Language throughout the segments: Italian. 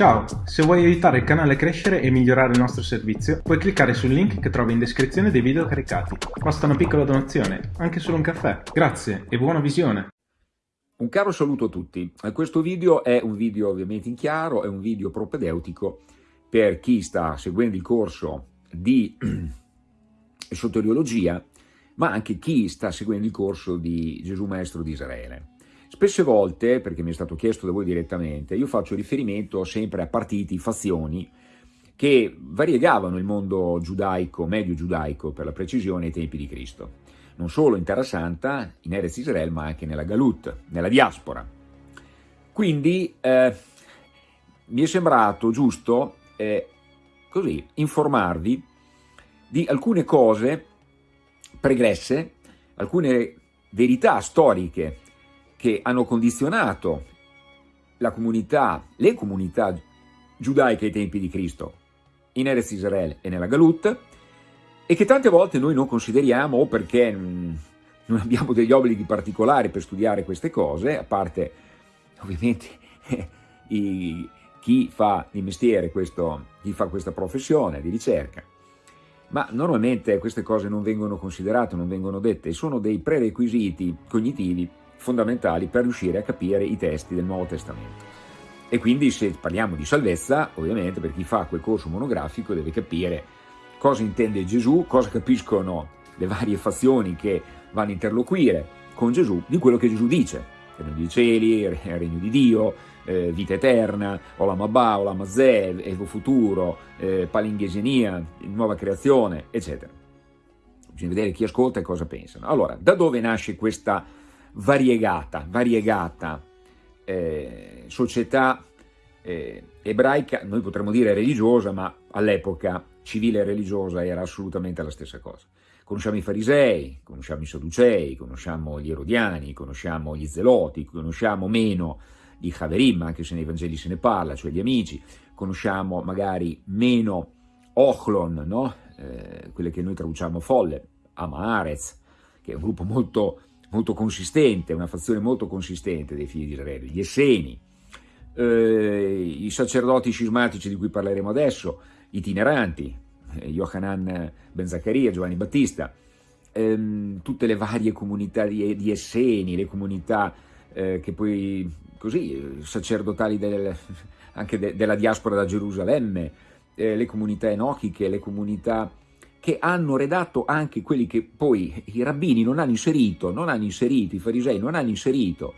Ciao, se vuoi aiutare il canale a crescere e migliorare il nostro servizio, puoi cliccare sul link che trovi in descrizione dei video caricati. Basta una piccola donazione, anche solo un caffè. Grazie e buona visione! Un caro saluto a tutti. Questo video è un video ovviamente in chiaro, è un video propedeutico per chi sta seguendo il corso di soteriologia, ma anche chi sta seguendo il corso di Gesù Maestro di Israele. Spesse volte, perché mi è stato chiesto da voi direttamente, io faccio riferimento sempre a partiti, fazioni, che variegavano il mondo giudaico, medio giudaico per la precisione, ai tempi di Cristo. Non solo in Terra Santa, in Erez Israel, ma anche nella Galut, nella diaspora. Quindi eh, mi è sembrato giusto eh, così informarvi di alcune cose pregresse, alcune verità storiche che hanno condizionato la comunità, le comunità giudaiche ai tempi di Cristo in Erez Israele e nella Galut e che tante volte noi non consideriamo o perché non abbiamo degli obblighi particolari per studiare queste cose, a parte ovviamente i, chi fa di mestiere questo, chi fa questa professione di ricerca, ma normalmente queste cose non vengono considerate, non vengono dette, sono dei prerequisiti cognitivi fondamentali per riuscire a capire i testi del Nuovo Testamento. E quindi se parliamo di salvezza, ovviamente per chi fa quel corso monografico deve capire cosa intende Gesù, cosa capiscono le varie fazioni che vanno a interloquire con Gesù di quello che Gesù dice. Regno dei cieli, regno di Dio, eh, vita eterna, Olam Abba, Olam Azeh, Evo Futuro, eh, Palinghesenia, nuova creazione, eccetera. Bisogna vedere chi ascolta e cosa pensano. Allora, da dove nasce questa variegata, variegata eh, società eh, ebraica, noi potremmo dire religiosa, ma all'epoca civile e religiosa era assolutamente la stessa cosa. Conosciamo i farisei, conosciamo i sadducei, conosciamo gli erodiani, conosciamo gli zeloti, conosciamo meno i Haverim, anche se nei Vangeli se ne parla, cioè gli amici, conosciamo magari meno Ochlon, no? eh, quelle che noi traduciamo folle, Amarez, che è un gruppo molto molto consistente, una fazione molto consistente dei figli di Israele, gli Esseni, eh, i sacerdoti scismatici di cui parleremo adesso, itineranti, eh, Yohanan Ben Zaccaria, Giovanni Battista, ehm, tutte le varie comunità di, di Esseni, le comunità eh, che poi, così, sacerdotali del, anche de, della diaspora da Gerusalemme, eh, le comunità enochiche, le comunità che hanno redatto anche quelli che poi i rabbini non hanno inserito, non hanno inserito, i farisei non hanno inserito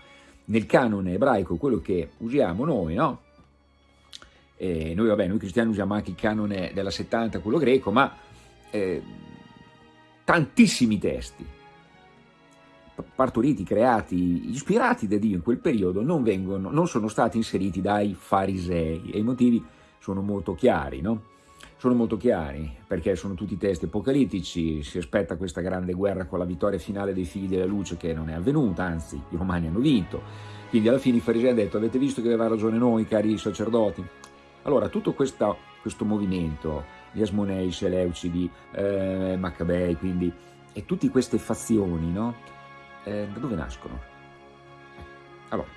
nel canone ebraico quello che usiamo noi, no? E noi, vabbè, noi cristiani usiamo anche il canone della 70, quello greco, ma eh, tantissimi testi partoriti, creati, ispirati da Dio in quel periodo non, vengono, non sono stati inseriti dai farisei e i motivi sono molto chiari, no? Sono molto chiari, perché sono tutti testi apocalittici, si aspetta questa grande guerra con la vittoria finale dei figli della luce che non è avvenuta, anzi i romani hanno vinto, quindi alla fine i farisei hanno detto avete visto che aveva ragione noi cari sacerdoti? Allora tutto questa, questo movimento, gli Asmonei, Seleucidi, eh, Maccabei, quindi, e tutte queste fazioni, no? Eh, da dove nascono? Allora,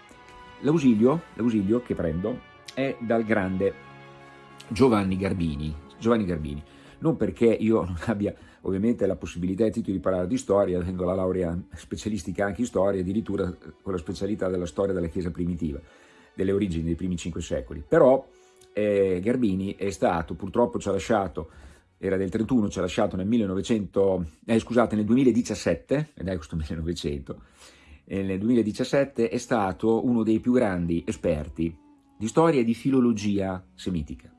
l'ausilio che prendo è dal grande Giovanni Garbini, Giovanni Garbini, non perché io non abbia ovviamente la possibilità e titolo di parlare di storia, avendo la laurea specialistica anche in storia, addirittura con la specialità della storia della Chiesa primitiva, delle origini dei primi cinque secoli, però eh, Garbini è stato, purtroppo ci ha lasciato, era del 31, ci ha lasciato nel 1900, eh, scusate, nel 2017, ed è questo 1900, eh, nel 2017 è stato uno dei più grandi esperti di storia e di filologia semitica.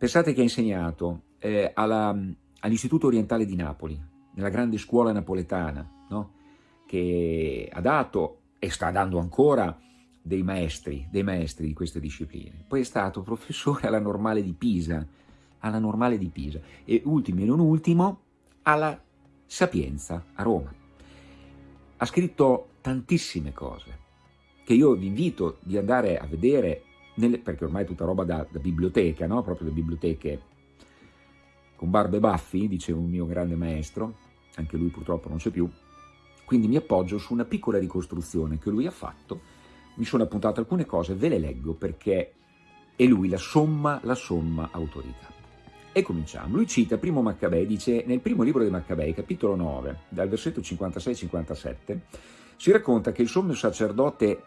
Pensate che ha insegnato eh, all'Istituto Orientale di Napoli, nella grande scuola napoletana, no? che ha dato e sta dando ancora dei maestri, dei maestri di queste discipline. Poi è stato professore alla Normale di Pisa, alla Normale di Pisa e ultimo e non ultimo alla Sapienza a Roma. Ha scritto tantissime cose che io vi invito di andare a vedere nelle, perché ormai è tutta roba da, da biblioteca, no? proprio da biblioteche con barbe e baffi, dice un mio grande maestro, anche lui purtroppo non c'è più, quindi mi appoggio su una piccola ricostruzione che lui ha fatto, mi sono appuntato alcune cose, ve le leggo perché e lui la somma, la somma autorità. E cominciamo. Lui cita primo Maccabei, dice nel primo libro dei Maccabei, capitolo 9, dal versetto 56-57, si racconta che il sommo sacerdote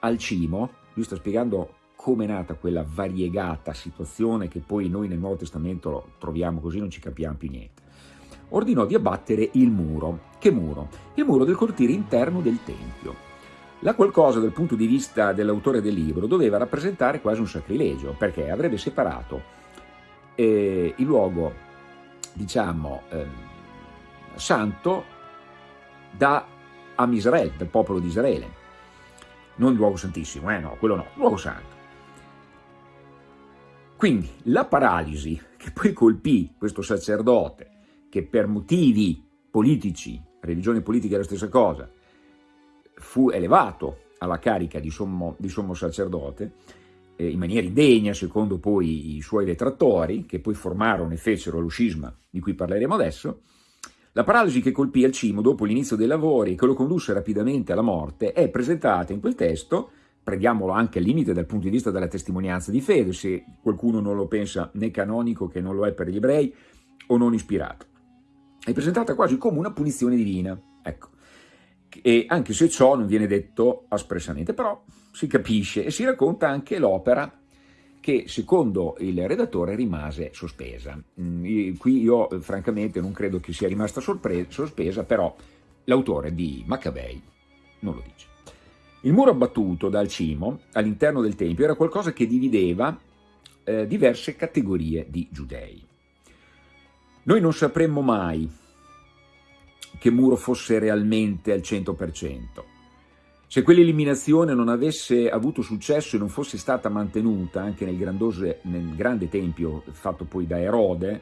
Alcimo, lui sta spiegando come è nata quella variegata situazione che poi noi nel Nuovo Testamento troviamo così, non ci capiamo più niente. Ordinò di abbattere il muro. Che muro? Il muro del cortile interno del Tempio. La qualcosa dal punto di vista dell'autore del libro doveva rappresentare quasi un sacrilegio, perché avrebbe separato eh, il luogo, diciamo, eh, santo da Amisrael, dal popolo di Israele. Non il luogo santissimo, eh no, quello no, luogo santo. Quindi la paralisi che poi colpì questo sacerdote, che per motivi politici, religione politica è la stessa cosa, fu elevato alla carica di sommo, di sommo sacerdote, eh, in maniera indegna secondo poi i suoi detrattori, che poi formarono e fecero lo scisma di cui parleremo adesso, la paralisi che colpì al cimo dopo l'inizio dei lavori e che lo condusse rapidamente alla morte è presentata in quel testo prendiamolo anche al limite dal punto di vista della testimonianza di fede, se qualcuno non lo pensa né canonico che non lo è per gli ebrei o non ispirato. È presentata quasi come una punizione divina, ecco. E anche se ciò non viene detto espressamente, però si capisce e si racconta anche l'opera che secondo il redattore rimase sospesa. Mm, qui io francamente non credo che sia rimasta sospesa, però l'autore di Maccabei non lo dice. Il muro abbattuto dal cimo all'interno del Tempio era qualcosa che divideva eh, diverse categorie di giudei. Noi non sapremmo mai che muro fosse realmente al 100%. Se quell'eliminazione non avesse avuto successo e non fosse stata mantenuta anche nel, nel grande tempio fatto poi da Erode,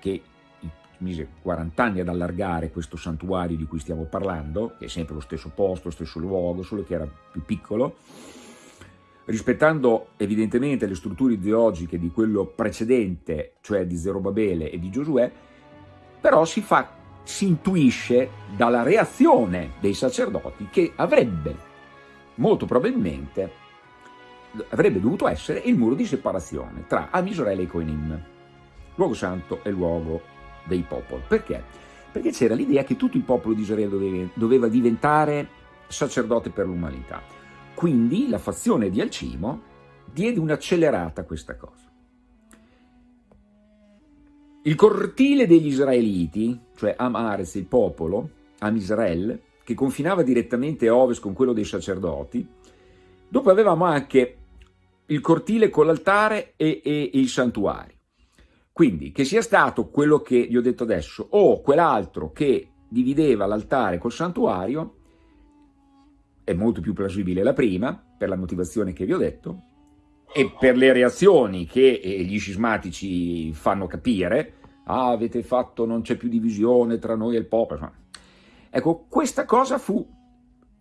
che mise 40 anni ad allargare questo santuario di cui stiamo parlando, che è sempre lo stesso posto, lo stesso luogo, solo che era più piccolo, rispettando evidentemente le strutture ideologiche di quello precedente, cioè di Zerobabele e di Giosuè, però si, fa, si intuisce dalla reazione dei sacerdoti che avrebbe, molto probabilmente, avrebbe dovuto essere il muro di separazione tra Amisraele e Coenim, luogo santo e luogo dei popoli. Perché? Perché c'era l'idea che tutto il popolo di Israele doveva, diventare sacerdote per l'umanità. Quindi la fazione di Alcimo diede un'accelerata a questa cosa. Il cortile degli israeliti, cioè Am Ares, il popolo, Am Israel, che confinava direttamente a ovest con quello dei sacerdoti, dopo avevamo anche il cortile con l'altare e, e, e il santuario. Quindi che sia stato quello che vi ho detto adesso o quell'altro che divideva l'altare col santuario, è molto più plausibile la prima, per la motivazione che vi ho detto, e per le reazioni che eh, gli scismatici fanno capire, ah, avete fatto, non c'è più divisione tra noi e il popolo. Ecco, questa cosa fu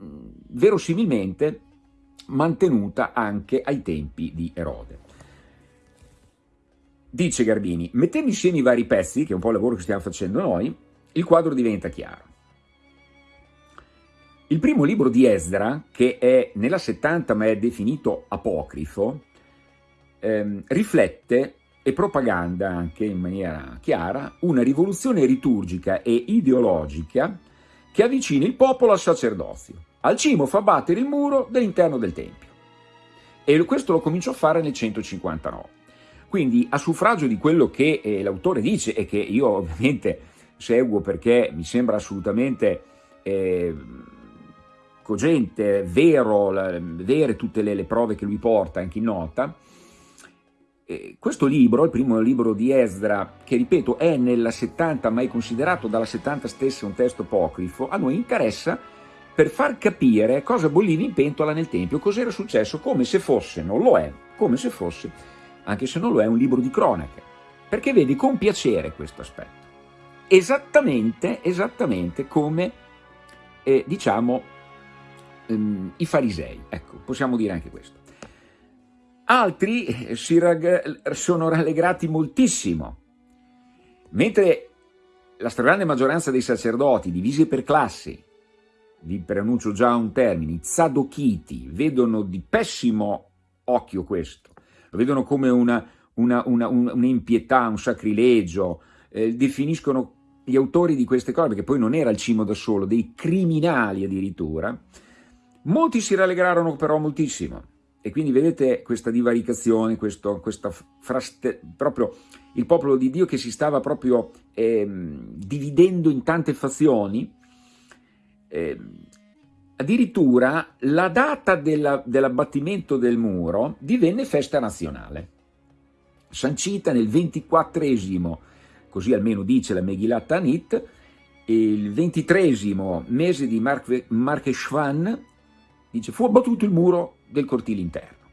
mm, verosimilmente mantenuta anche ai tempi di Erode. Dice Garbini, mettendo insieme i vari pezzi, che è un po' il lavoro che stiamo facendo noi, il quadro diventa chiaro. Il primo libro di Esdra, che è nella 70 ma è definito apocrifo, ehm, riflette e propaganda anche in maniera chiara una rivoluzione liturgica e ideologica che avvicina il popolo al sacerdozio. Al cimo fa battere il muro dell'interno del Tempio. E questo lo cominciò a fare nel 159. Quindi a suffragio di quello che eh, l'autore dice e che io ovviamente seguo perché mi sembra assolutamente eh, cogente, vero, la, vere tutte le, le, prove che lui porta anche in nota, eh, questo libro, il primo libro di Esdra, che ripeto è nella 70 ma è considerato dalla 70 stessa un testo apocrifo, a noi interessa per far capire cosa bolliva in pentola nel Tempio, cos'era successo, come se fosse, non lo è, come se fosse anche se non lo è un libro di cronache, perché vedi con piacere questo aspetto. Esattamente, esattamente come, eh, diciamo, ehm, i farisei, ecco, possiamo dire anche questo. Altri eh, si sono rallegrati moltissimo, mentre la stragrande maggioranza dei sacerdoti, divisi per classi, vi preannuncio già un termine, i zadochiti, vedono di pessimo occhio questo, lo vedono come un'impietà, un sacrilegio, eh, definiscono gli autori di queste cose, perché poi non era il cimo da solo, dei criminali addirittura, molti si rallegrarono però moltissimo, e quindi vedete questa divaricazione, questo, questa fraste, proprio il popolo di Dio che si stava proprio eh, dividendo in tante fazioni, eh, addirittura la data dell'abbattimento del muro divenne festa nazionale, sancita nel ventiquattresimo, così almeno dice la Megillat Anit, il ventitresimo mese di Marcheshvan, dice, fu abbattuto il muro del cortile interno.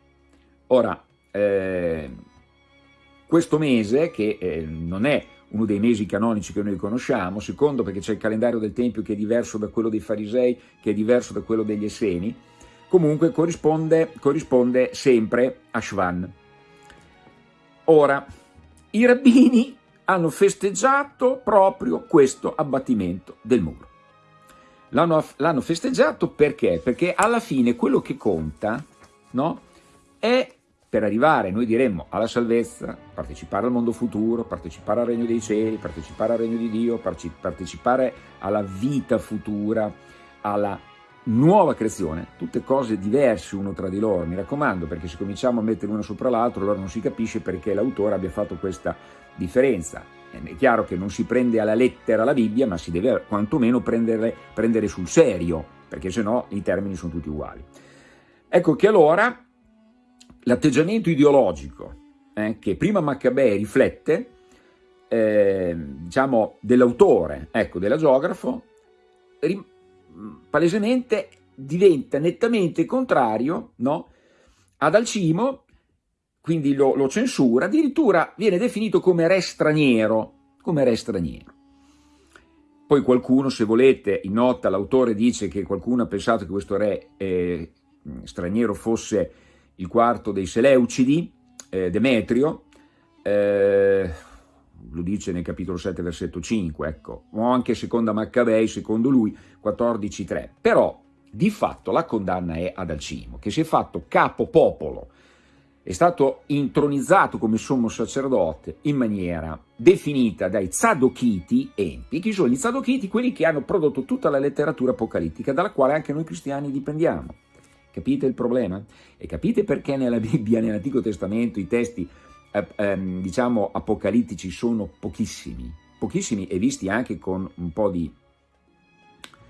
Ora, eh, questo mese, che eh, non è uno dei mesi canonici che noi conosciamo, secondo perché c'è il calendario del Tempio che è diverso da quello dei farisei, che è diverso da quello degli Esseni, comunque corrisponde, corrisponde sempre a Shvan. Ora, i rabbini hanno festeggiato proprio questo abbattimento del muro. L'hanno festeggiato perché? Perché alla fine quello che conta no, è per arrivare, noi diremmo, alla salvezza, partecipare al mondo futuro, partecipare al regno dei cieli, partecipare al regno di Dio, partecipare alla vita futura, alla nuova creazione, tutte cose diverse uno tra di loro, mi raccomando, perché se cominciamo a mettere una sopra l'altro, allora non si capisce perché l'autore abbia fatto questa differenza. È chiaro che non si prende alla lettera la Bibbia, ma si deve quantomeno prendere, prendere sul serio, perché sennò i termini sono tutti uguali. Ecco che allora l'atteggiamento ideologico eh, che prima Maccabei riflette, eh, diciamo, dell'autore, ecco, dell'agiografo, palesemente diventa nettamente contrario no, ad Alcimo, quindi lo, lo, censura, addirittura viene definito come re straniero, come re straniero. Poi qualcuno, se volete, in nota l'autore dice che qualcuno ha pensato che questo re eh, straniero fosse il quarto dei Seleucidi, eh, Demetrio, eh, lo dice nel capitolo 7, versetto 5, ecco, o anche seconda Maccabei, secondo lui, 14.3. Però, di fatto, la condanna è ad Alcimo, che si è fatto capo popolo, è stato intronizzato come sommo sacerdote in maniera definita dai Zadokiti empi. Chi sono gli Zadokiti? Quelli che hanno prodotto tutta la letteratura apocalittica, dalla quale anche noi cristiani dipendiamo. Capite il problema? E capite perché nella Bibbia, nell'Antico Testamento, i testi, eh, ehm, diciamo, apocalittici sono pochissimi, pochissimi e visti anche con un po' di...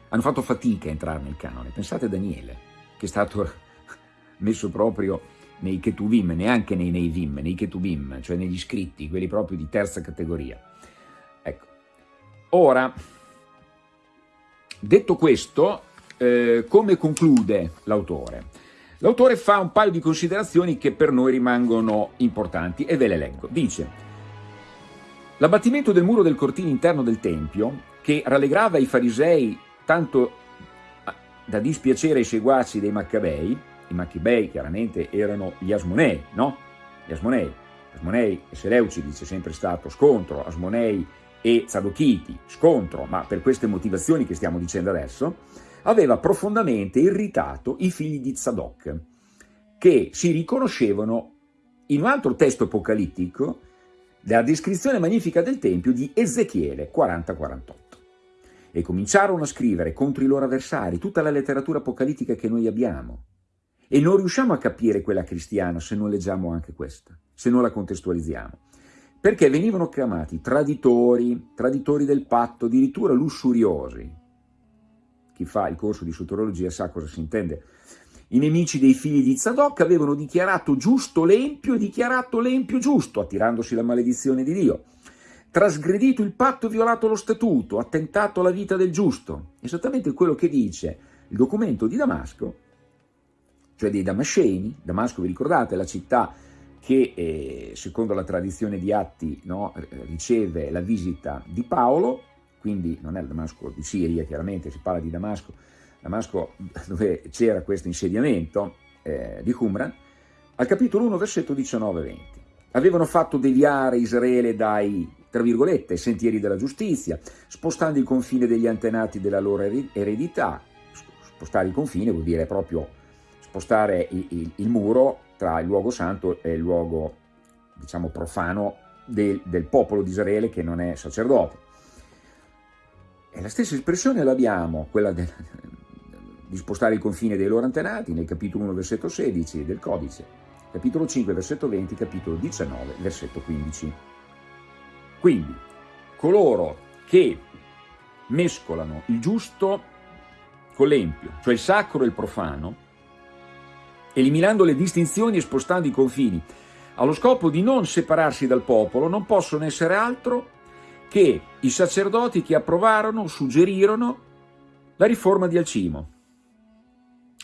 hanno fatto fatica a entrare nel canone. Pensate a Daniele, che è stato messo proprio nei Ketuvim, neanche nei Neivim, nei Ketuvim, cioè negli scritti, quelli proprio di terza categoria. Ecco. Ora, detto questo, eh, come conclude l'autore? L'autore fa un paio di considerazioni che per noi rimangono importanti e ve le leggo. Dice, l'abbattimento del muro del cortile interno del Tempio, che rallegrava i farisei tanto da dispiacere ai seguaci dei Maccabei, i Maccabei chiaramente erano gli Asmonei, no? Gli Asmonei, Asmonei e Seleucidi c'è sempre stato scontro, Asmonei e Zadokiti, scontro, ma per queste motivazioni che stiamo dicendo adesso, aveva profondamente irritato i figli di Zadok, che si riconoscevano in un altro testo apocalittico della descrizione magnifica del Tempio di Ezechiele 40-48 e cominciarono a scrivere contro i loro avversari tutta la letteratura apocalittica che noi abbiamo. E non riusciamo a capire quella cristiana se non leggiamo anche questa, se non la contestualizziamo. Perché venivano chiamati traditori, traditori del patto, addirittura lussuriosi, chi fa il corso di soterologia sa cosa si intende. I nemici dei figli di Zadok avevano dichiarato giusto l'empio e dichiarato l'empio giusto, attirandosi la maledizione di Dio. Trasgredito il patto e violato lo statuto, attentato alla vita del giusto. Esattamente quello che dice il documento di Damasco, cioè dei Damasceni. Damasco, vi ricordate, è la città che eh, secondo la tradizione di Atti no, riceve la visita di Paolo, quindi non è il Damasco di Siria, chiaramente si parla di Damasco, Damasco dove c'era questo insediamento eh, di Qumran, al capitolo 1, versetto 19-20. Avevano fatto deviare Israele dai, tra virgolette, sentieri della giustizia, spostando il confine degli antenati della loro eredità. Spostare il confine vuol dire proprio spostare il, il, il, muro tra il luogo santo e il luogo, diciamo, profano del, del popolo di Israele che non è sacerdote. E la stessa espressione l'abbiamo, quella del, di spostare il confine dei loro antenati, nel capitolo 1, versetto 16 del codice, capitolo 5, versetto 20, capitolo 19, versetto 15. Quindi, coloro che mescolano il giusto con l'empio, cioè il sacro e il profano, eliminando le distinzioni e spostando i confini, allo scopo di non separarsi dal popolo, non possono essere altro che i sacerdoti che approvarono, suggerirono la riforma di Alcimo.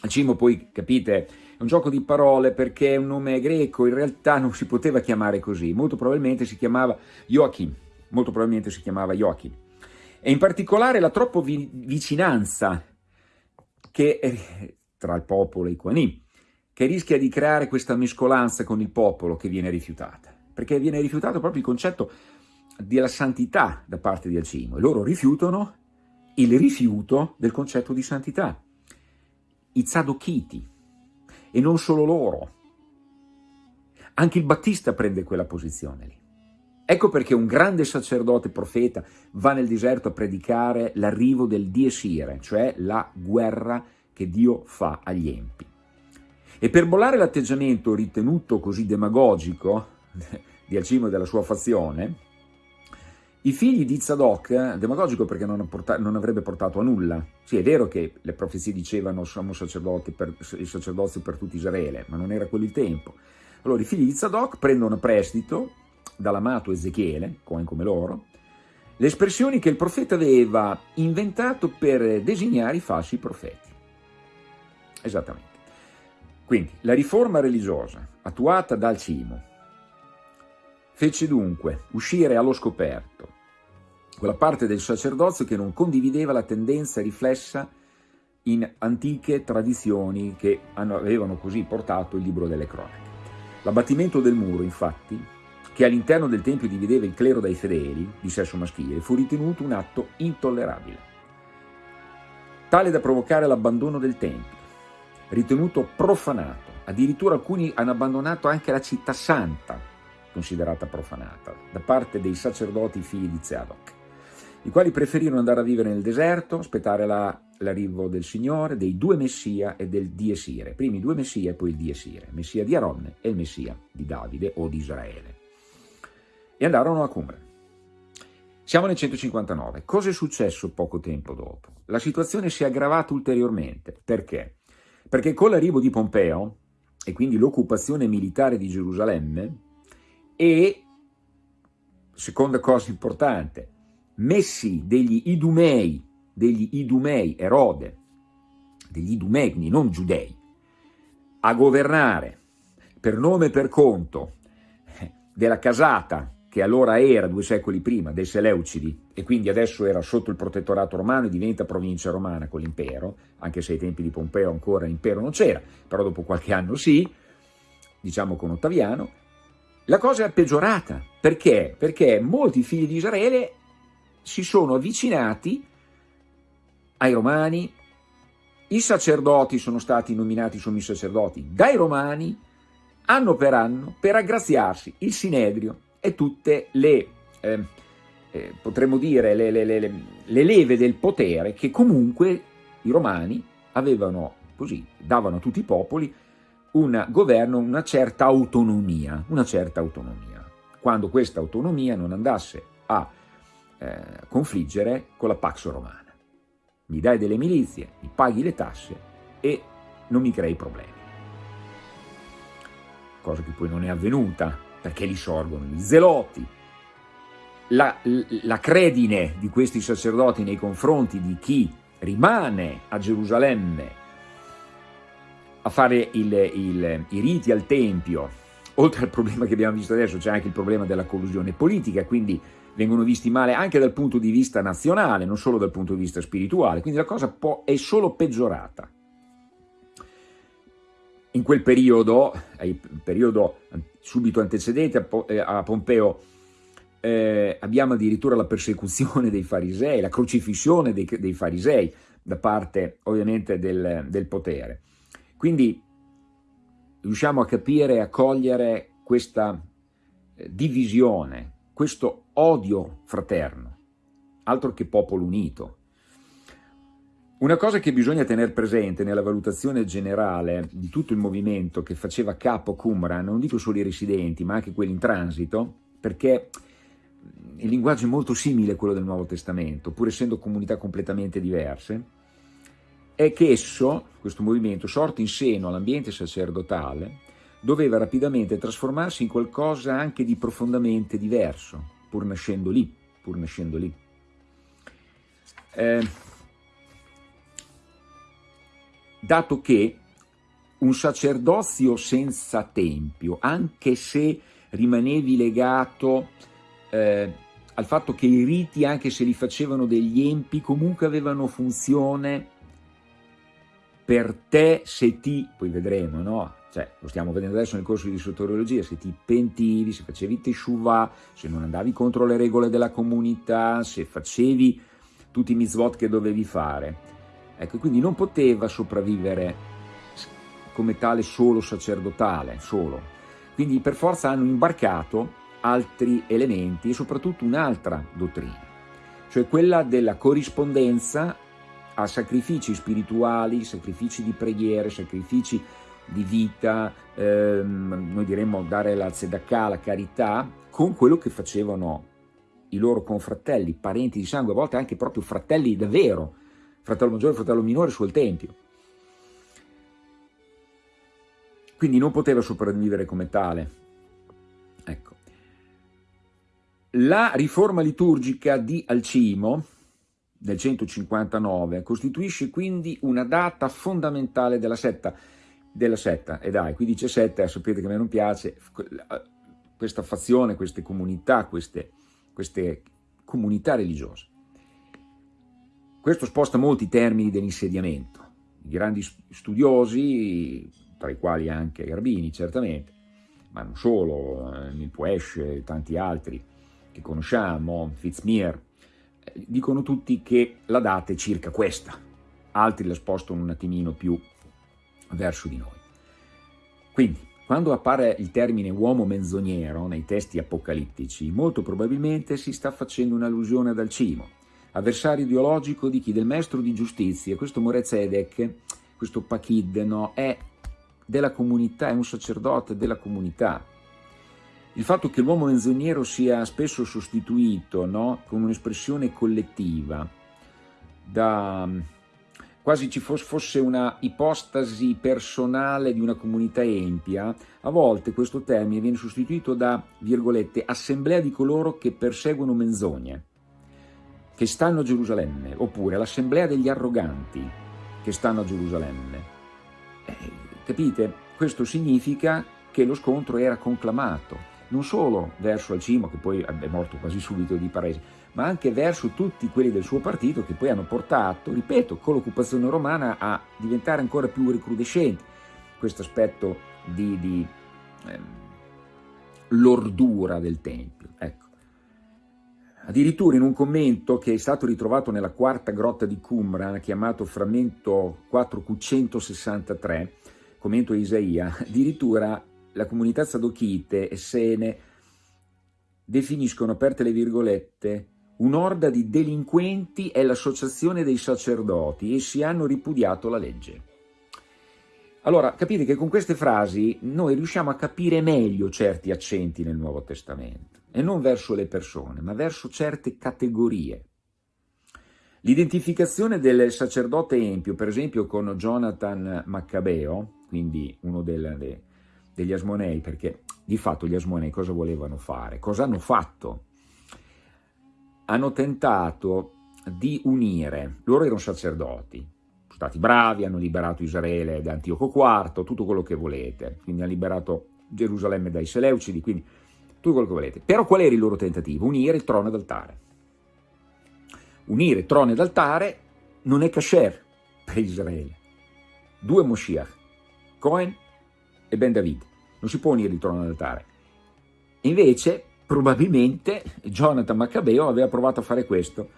Alcimo poi, capite, è un gioco di parole perché è un nome greco, in realtà non si poteva chiamare così, molto probabilmente si chiamava Joachim, molto probabilmente si chiamava Joachim. E in particolare la troppa vi vicinanza che, tra il popolo e i Quanim, che rischia di creare questa mescolanza con il popolo che viene rifiutata, perché viene rifiutato proprio il concetto della santità da parte di Alcimo, e loro rifiutano il rifiuto del concetto di santità. I Zadokiti, e non solo loro, anche il Battista prende quella posizione lì. Ecco perché un grande sacerdote profeta va nel deserto a predicare l'arrivo del Diesire, cioè la guerra che Dio fa agli empi. E per bollare l'atteggiamento ritenuto così demagogico di Alcimo e della sua fazione, i figli di Zadok, demagogico perché non, non, avrebbe portato a nulla, sì è vero che le profezie dicevano siamo sacerdoti per, il sacerdozio per tutto Israele, ma non era quello il tempo. Allora i figli di Zadok prendono prestito dall'amato Ezechiele, come, come loro, le espressioni che il profeta aveva inventato per designare i falsi profeti. Esattamente. Quindi la riforma religiosa attuata dal Cimo fece dunque uscire allo scoperto quella parte del sacerdozio che non condivideva la tendenza riflessa in antiche tradizioni che avevano così portato il libro delle cronache. L'abbattimento del muro, infatti, che all'interno del Tempio divideva il clero dai fedeli, di sesso maschile, fu ritenuto un atto intollerabile, tale da provocare l'abbandono del Tempio, ritenuto profanato. Addirittura alcuni hanno abbandonato anche la città santa, considerata profanata, da parte dei sacerdoti figli di Zadok, i quali preferirono andare a vivere nel deserto, aspettare l'arrivo la, del Signore, dei due Messia e del Diesire, primi due Messia e poi il Diesire, Messia di Aronne e il Messia di Davide o di Israele. E andarono a Cumre. Siamo nel 159. Cosa è successo poco tempo dopo? La situazione si è aggravata ulteriormente. Perché? Perché con l'arrivo di Pompeo, e quindi l'occupazione militare di Gerusalemme, e, seconda cosa importante, messi degli idumei, degli idumei, Erode, degli idumei, non giudei, a governare per nome e per conto della casata che allora era, due secoli prima, dei Seleucidi, e quindi adesso era sotto il protettorato romano e diventa provincia romana con l'impero, anche se ai tempi di Pompeo ancora l'impero non c'era, però dopo qualche anno sì, diciamo con Ottaviano, la cosa è peggiorata. Perché? Perché molti figli di Israele si sono avvicinati ai romani, i sacerdoti sono stati nominati sommi sacerdoti dai romani, anno per anno, per aggraziarsi il Sinedrio e tutte le, eh, eh, potremmo dire, le, le, le, le, leve del potere che comunque i romani avevano così, davano a tutti i popoli un governo, una certa autonomia, una certa autonomia. Quando questa autonomia non andasse a eh, confliggere con la Pax Romana. Mi dai delle milizie, mi paghi le tasse e non mi crei problemi. Cosa che poi non è avvenuta, perché lì sorgono gli zeloti, la, la credine di questi sacerdoti nei confronti di chi rimane a Gerusalemme a fare il, il, i riti al Tempio, oltre al problema che abbiamo visto adesso c'è anche il problema della collusione politica, quindi vengono visti male anche dal punto di vista nazionale, non solo dal punto di vista spirituale, quindi la cosa è solo peggiorata. In quel periodo, periodo subito antecedente a Pompeo, eh, abbiamo addirittura la persecuzione dei farisei, la crocifissione dei, dei farisei da parte ovviamente del, del potere. Quindi riusciamo a capire e a cogliere questa eh, divisione, questo odio fraterno, altro che popolo unito. Una cosa che bisogna tenere presente nella valutazione generale di tutto il movimento che faceva capo Qumran, non dico solo i residenti, ma anche quelli in transito, perché il linguaggio è molto simile a quello del Nuovo Testamento, pur essendo comunità completamente diverse, è che esso, questo movimento, sorto in seno all'ambiente sacerdotale, doveva rapidamente trasformarsi in qualcosa anche di profondamente diverso, pur nascendo lì, pur nascendo lì. Eh, dato che un sacerdozio senza tempio, anche se rimanevi legato eh, al fatto che i riti, anche se li facevano degli empi, comunque avevano funzione per te se ti, poi vedremo, no? Cioè, lo stiamo vedendo adesso nel corso di soteriologia, se ti pentivi, se facevi teshuvah, se non andavi contro le regole della comunità, se facevi tutti i mitzvot che dovevi fare. Ecco, quindi non poteva sopravvivere come tale solo sacerdotale, solo. Quindi per forza hanno imbarcato altri elementi e soprattutto un'altra dottrina, cioè quella della corrispondenza a sacrifici spirituali, sacrifici di preghiere, sacrifici di vita, ehm, noi diremmo dare la tzedakah, la carità, con quello che facevano i loro confratelli, parenti di sangue, a volte anche proprio fratelli davvero, fratello maggiore fratello minore sul Tempio. Quindi non poteva sopravvivere come tale. Ecco. La riforma liturgica di Alcimo del 159 costituisce quindi una data fondamentale della setta, della setta. e dai, qui dice setta, sapete che a me non piace, questa fazione, queste comunità, queste, queste comunità religiose. Questo sposta molti termini dell'insediamento. I grandi studiosi, tra i quali anche Garbini certamente, ma non solo, eh, Milpuesch e tanti altri, che conosciamo, Fitzmir, eh, dicono tutti che la data è circa questa, altri la spostano un attimino più verso di noi. Quindi, quando appare il termine uomo menzognero nei testi apocalittici, molto probabilmente si sta facendo un'allusione ad Alcimo, avversario ideologico di chi? Del maestro di giustizia, questo Morezedek, questo Pachid, no, è della comunità, è un sacerdote della comunità, il fatto che l'uomo menzognero sia spesso sostituito no, con un'espressione collettiva, da, quasi ci fosse una ipostasi personale di una comunità empia, a volte questo termine viene sostituito da, virgolette, assemblea di coloro che perseguono menzogne, che stanno a Gerusalemme, oppure l'assemblea degli arroganti che stanno a Gerusalemme. Eh, capite? Questo significa che lo scontro era conclamato, non solo verso Alcimo, che poi è morto quasi subito di paresi, ma anche verso tutti quelli del suo partito che poi hanno portato, ripeto, con l'occupazione romana a diventare ancora più recrudescente questo aspetto di, di ehm, l'ordura del Tempio. Ecco. Addirittura in un commento che è stato ritrovato nella quarta grotta di Qumran, chiamato frammento 4Q163, commento Isaia, addirittura la comunità sadochite e Sene definiscono, aperte le virgolette, un'orda di delinquenti è l'associazione dei sacerdoti, essi hanno ripudiato la legge. Allora, capite che con queste frasi noi riusciamo a capire meglio certi accenti nel Nuovo Testamento, e non verso le persone, ma verso certe categorie. L'identificazione del sacerdote empio, per esempio con Jonathan Maccabeo, quindi uno delle, degli Asmonei, perché di fatto gli Asmonei cosa volevano fare? Cosa hanno fatto? Hanno tentato di unire, loro erano sacerdoti, stati bravi, hanno liberato Israele da Antioco IV, tutto quello che volete, quindi hanno liberato Gerusalemme dai Seleucidi, quindi tutto quello che volete. Però qual era il loro tentativo? Unire il trono ed altare. Unire trono ed altare non è kasher per Israele. Due Moshiach, Cohen e Ben David non si può unire il trono all'altare. Invece, probabilmente, Jonathan Maccabeo aveva provato a fare questo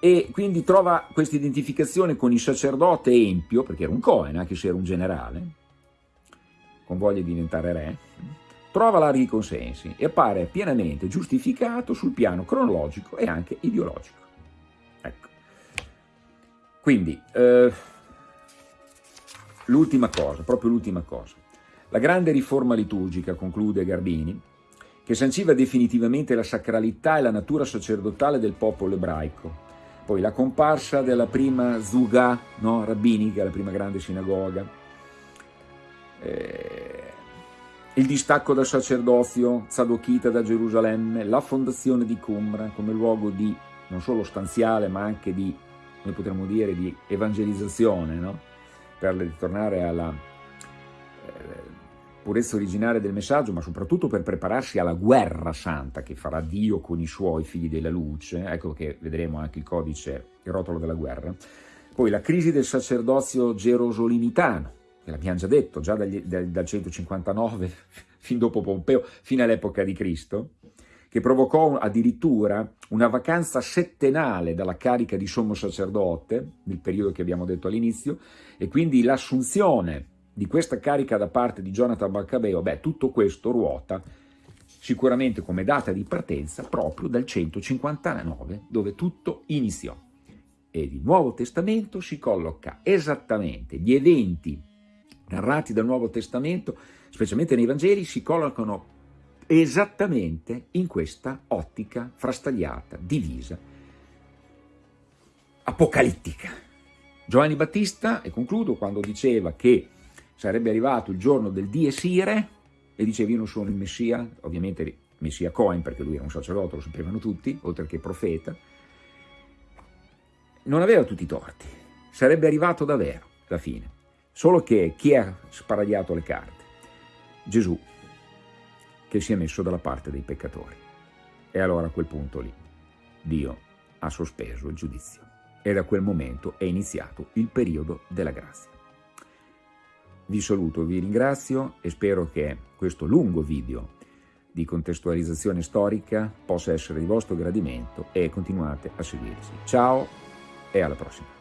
e quindi trova questa identificazione con il sacerdote empio, perché era un Cohen, anche se era un generale, con voglia di diventare re, trova larghi consensi e appare pienamente giustificato sul piano cronologico e anche ideologico. Ecco. Quindi, eh, l'ultima cosa, proprio l'ultima cosa. La grande riforma liturgica, conclude Garbini, che sanciva definitivamente la sacralità e la natura sacerdotale del popolo ebraico, poi la comparsa della prima Zuga no, rabbinica, la prima grande sinagoga, eh, il distacco dal sacerdozio Zadokita da Gerusalemme, la fondazione di Qumran come luogo di non solo stanziale ma anche di, noi potremmo dire, di evangelizzazione, no? per ritornare alla eh, purezza originaria del messaggio, ma soprattutto per prepararsi alla guerra santa che farà Dio con i suoi figli della luce, ecco che vedremo anche il codice, il rotolo della guerra. Poi la crisi del sacerdozio gerosolimitano, che l'abbiamo già detto, già dagli, dal, dal 159 fin dopo Pompeo, fino all'epoca di Cristo, che provocò addirittura una vacanza settenale dalla carica di sommo sacerdote, nel periodo che abbiamo detto all'inizio, e quindi l'assunzione di questa carica da parte di Jonathan Maccabeo, beh, tutto questo ruota sicuramente come data di partenza proprio dal 159, dove tutto iniziò. E il Nuovo Testamento si colloca esattamente, gli eventi narrati dal Nuovo Testamento, specialmente nei Vangeli, si collocano esattamente in questa ottica frastagliata, divisa, apocalittica. Giovanni Battista, e concludo, quando diceva che sarebbe arrivato il giorno del dies ire e diceva io non sono il Messia, ovviamente Messia Cohen perché lui era un sacerdote, lo sapevano tutti, oltre che profeta, non aveva tutti i torti, sarebbe arrivato davvero la fine, solo che chi ha sparagliato le carte? Gesù, che si è messo dalla parte dei peccatori. E allora a quel punto lì Dio ha sospeso il giudizio e da quel momento è iniziato il periodo della grazia. Vi saluto, vi ringrazio e spero che questo lungo video di contestualizzazione storica possa essere di vostro gradimento e continuate a seguirci. Ciao e alla prossima!